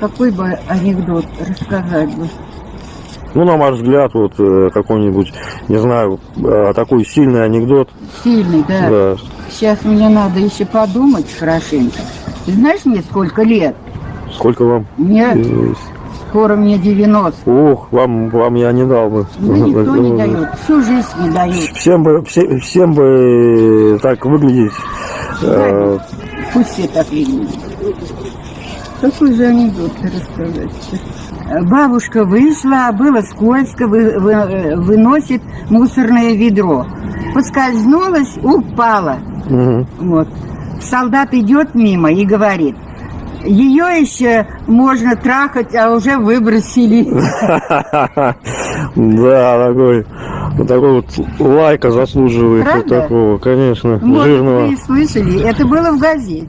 какой бы анекдот рассказать бы? Ну, на ваш взгляд, вот э, какой-нибудь, не знаю, э, такой сильный анекдот. Сильный, да. Да. Сейчас мне надо еще подумать хорошенько. Ты знаешь мне сколько лет? Сколько вам? Мне Э, скоро мне 90. Ох, вам, вам я не дал бы. Ну, никто не дает, всю жизнь не дают. Всем бы, все- всем бы так выглядеть. э, Пусть все так видят. Какой же анекдот рассказать? Бабушка вышла, было скользко, вы- вы- выносит мусорное ведро. Поскользнулась, упала. мгм. Вот. Солдат идет мимо и говорит, ее еще можно трахать, а уже выбросили. Да, такой, вот такой вот лайка заслуживает вот такого, конечно, Может, жирного. вы и слышали, это было в газете.